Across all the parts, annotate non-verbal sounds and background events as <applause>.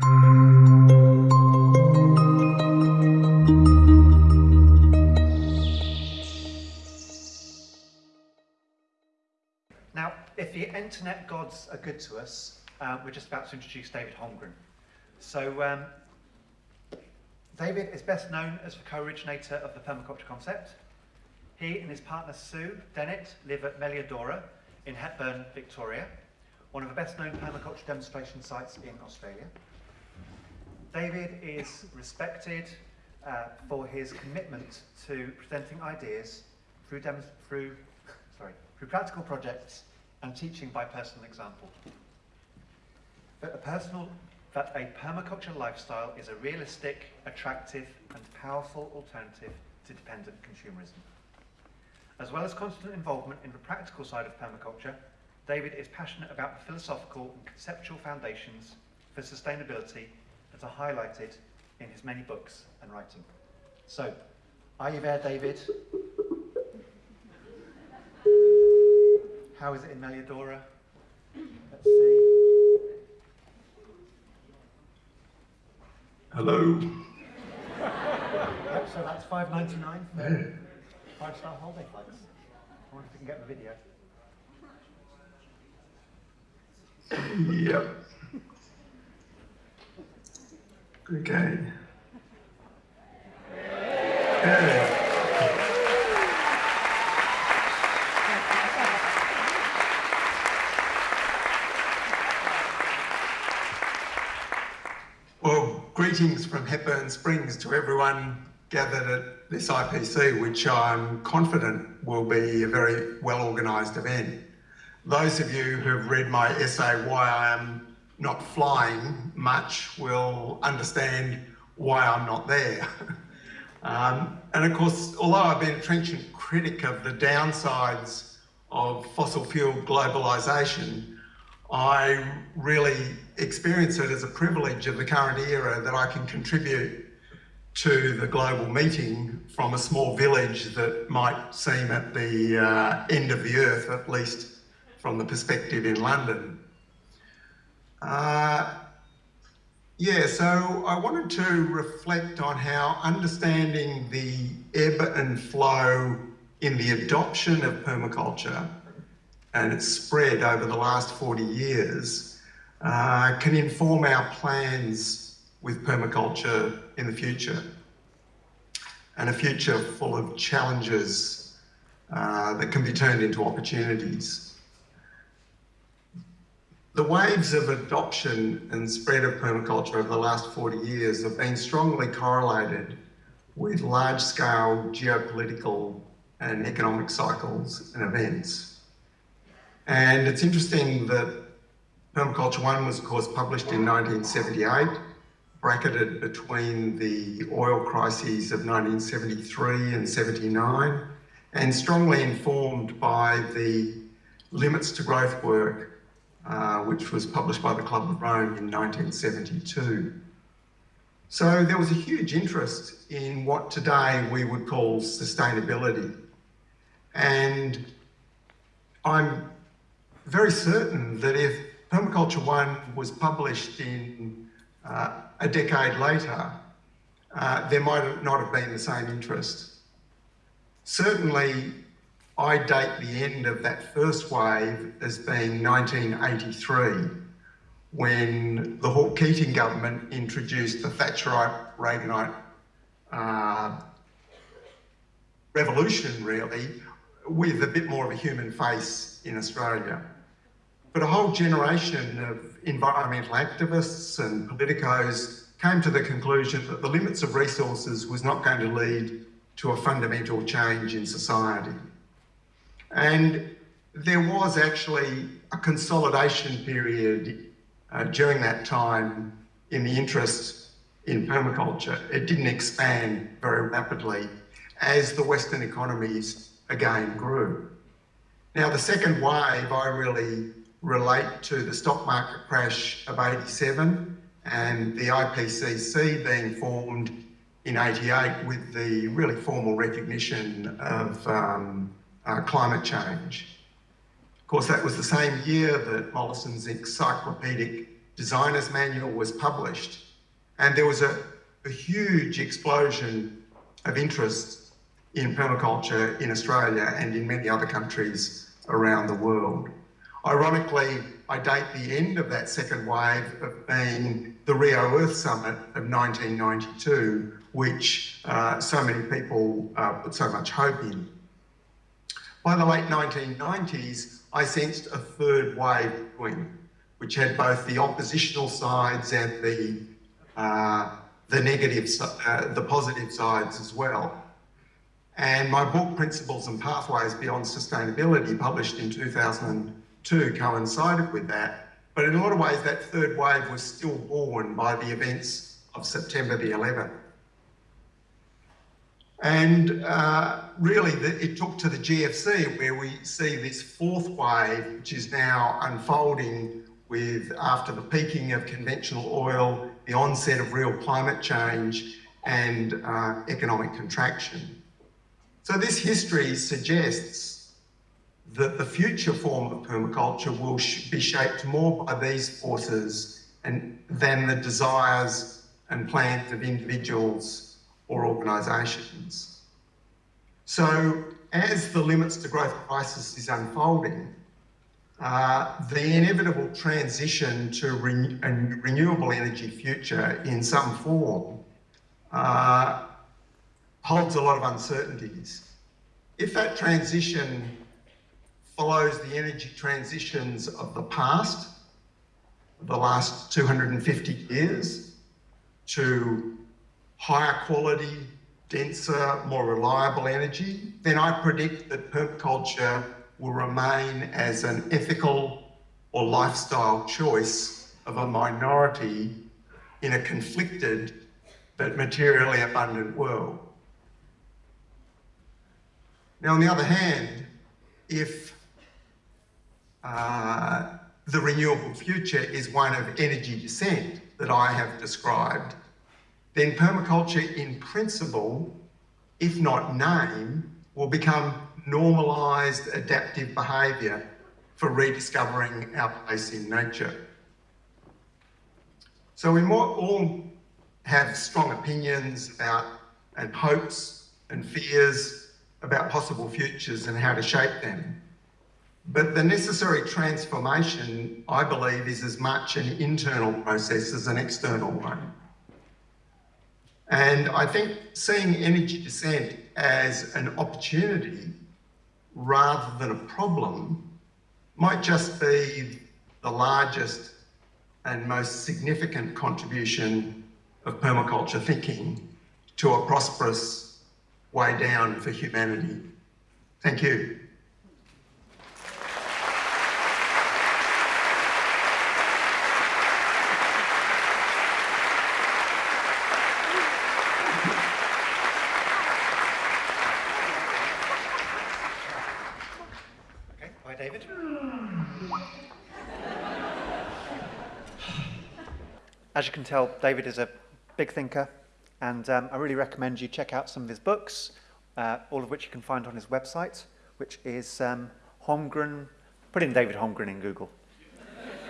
Now, if the internet gods are good to us, uh, we're just about to introduce David Holmgren. So, um, David is best known as the co-originator of the permaculture concept. He and his partner Sue Dennett live at Melliodora in Hepburn, Victoria, one of the best known permaculture demonstration sites in Australia. David is respected uh, for his commitment to presenting ideas through, through, sorry, through practical projects and teaching by personal example. A personal that a permaculture lifestyle is a realistic, attractive and powerful alternative to dependent consumerism. As well as constant involvement in the practical side of permaculture, David is passionate about the philosophical and conceptual foundations for sustainability that are highlighted in his many books and writing. So, are you there, David? How is it in Melliodora? Let's see. Hello. Yep, so that's five ninety nine for five star holiday flights. I wonder if we can get the video. Yep. Okay. Well, greetings from Hepburn Springs to everyone gathered at this IPC, which I'm confident will be a very well organised event. Those of you who have read my essay, Why I Am Not Flying Much, will understand why I'm not there. <laughs> um, and of course, although I've been a trenchant critic of the downsides of fossil fuel globalisation, I really experience it as a privilege of the current era that I can contribute to the global meeting from a small village that might seem at the uh, end of the earth, at least from the perspective in London. Uh, yeah, so I wanted to reflect on how understanding the ebb and flow in the adoption of permaculture and its spread over the last 40 years uh, can inform our plans with permaculture in the future. And a future full of challenges uh, that can be turned into opportunities. The waves of adoption and spread of permaculture over the last 40 years have been strongly correlated with large-scale geopolitical and economic cycles and events. And it's interesting that Permaculture One was, of course, published in 1978, bracketed between the oil crises of 1973 and 79, and strongly informed by the Limits to Growth work, uh, which was published by the Club of Rome in 1972. So there was a huge interest in what today we would call sustainability. And I'm very certain that if Permaculture One was published in uh, a decade later, uh, there might not have been the same interest. Certainly, I date the end of that first wave as being 1983, when the Hawke Keating government introduced the Thatcherite Reaganite uh, revolution, really, with a bit more of a human face in Australia. But a whole generation of environmental activists and politicos came to the conclusion that the limits of resources was not going to lead to a fundamental change in society. And there was actually a consolidation period uh, during that time in the interest in permaculture. It didn't expand very rapidly as the Western economies again grew. Now, the second wave I really relate to the stock market crash of 87 and the IPCC being formed in 88 with the really formal recognition of um, uh, climate change. Of course, that was the same year that Mollison's encyclopedic designer's manual was published, and there was a, a huge explosion of interest in permaculture in Australia and in many other countries around the world. Ironically, I date the end of that second wave of being the Rio Earth Summit of 1992, which uh, so many people uh, put so much hope in. By the late 1990s, I sensed a third wave brewing, which had both the oppositional sides and the uh, the negative, uh, the positive sides as well. And my book, Principles and Pathways Beyond Sustainability, published in 2002, coincided with that. But in a lot of ways, that third wave was still born by the events of September the 11th. And uh, really, the, it took to the GFC where we see this fourth wave, which is now unfolding with after the peaking of conventional oil, the onset of real climate change and uh, economic contraction. So this history suggests that the future form of permaculture will sh be shaped more by these forces and, than the desires and plans of individuals or organisations. So as the limits to growth crisis is unfolding, uh, the inevitable transition to re a renewable energy future in some form uh, holds a lot of uncertainties. If that transition follows the energy transitions of the past, the last 250 years, to higher quality, denser, more reliable energy, then I predict that permaculture will remain as an ethical or lifestyle choice of a minority in a conflicted but materially abundant world. Now, on the other hand, if uh, the renewable future is one of energy descent that I have described, then permaculture in principle, if not name, will become normalised adaptive behaviour for rediscovering our place in nature. So we all have strong opinions about and hopes and fears about possible futures and how to shape them. But the necessary transformation, I believe, is as much an internal process as an external one. And I think seeing energy descent as an opportunity rather than a problem might just be the largest and most significant contribution of permaculture thinking to a prosperous way down for humanity. Thank you. David. As you can tell, David is a big thinker, and um, I really recommend you check out some of his books, uh, all of which you can find on his website, which is um, Holmgren. Put in David Holmgren in Google.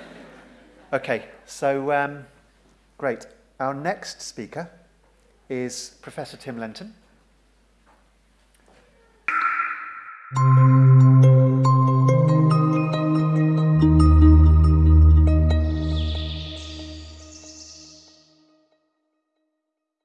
<laughs> okay, so um, great. Our next speaker is Professor Tim Lenton.